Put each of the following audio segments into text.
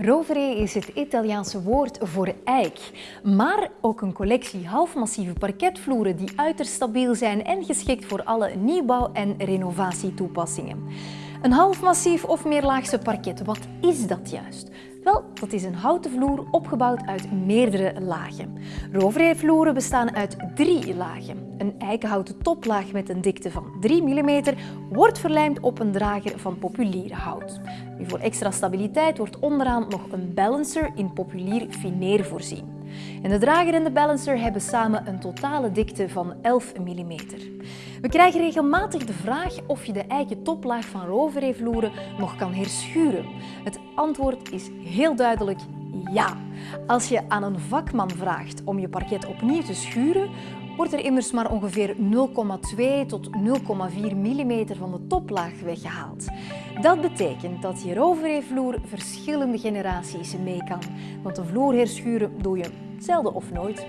Rovere is het Italiaanse woord voor eik, maar ook een collectie halfmassieve parketvloeren die uiterst stabiel zijn en geschikt voor alle nieuwbouw- en renovatietoepassingen. Een halfmassief of meerlaagse parket, wat is dat juist? Wel, dat is een houten vloer opgebouwd uit meerdere lagen. Rovervloeren bestaan uit drie lagen. Een eikenhouten toplaag met een dikte van 3 mm wordt verlijmd op een drager van populier hout. voor extra stabiliteit wordt onderaan nog een balancer in populier fineer voorzien. En de drager en de balancer hebben samen een totale dikte van 11 mm. We krijgen regelmatig de vraag of je de eiken toplaag van rovervloeren nog kan herschuren. Het antwoord is heel duidelijk ja. Als je aan een vakman vraagt om je parket opnieuw te schuren, wordt er immers maar ongeveer 0,2 tot 0,4 mm van de toplaag weggehaald. Dat betekent dat je rovervloer verschillende generaties mee kan, want een vloer herschuren doe je zelden of nooit.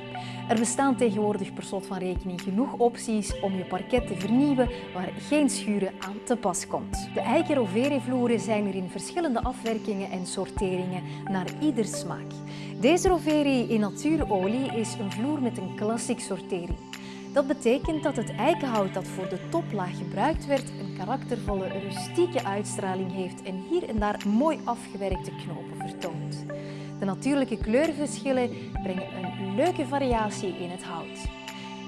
Er bestaan tegenwoordig per slot van rekening genoeg opties om je parket te vernieuwen waar geen schuren aan te pas komt. De eiken Rovere-vloeren zijn er in verschillende afwerkingen en sorteringen naar ieder smaak. Deze Rovere in natuurolie is een vloer met een klassiek sortering. Dat betekent dat het eikenhout dat voor de toplaag gebruikt werd een karaktervolle, rustieke uitstraling heeft en hier en daar mooi afgewerkte knopen vertoont. De natuurlijke kleurverschillen brengen een leuke variatie in het hout.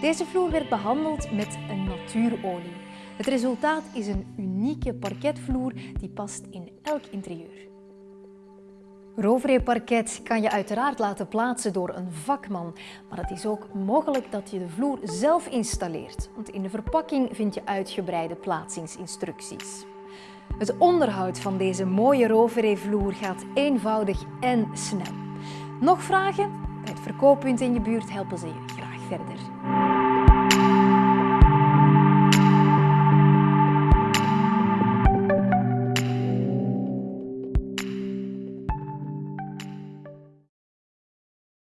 Deze vloer werd behandeld met een natuurolie. Het resultaat is een unieke parketvloer die past in elk interieur. Rovere parket kan je uiteraard laten plaatsen door een vakman, maar het is ook mogelijk dat je de vloer zelf installeert, want in de verpakking vind je uitgebreide plaatsingsinstructies. Het onderhoud van deze mooie Rovere-vloer gaat eenvoudig en snel. Nog vragen? Bij het verkooppunt in je buurt helpen ze je graag verder.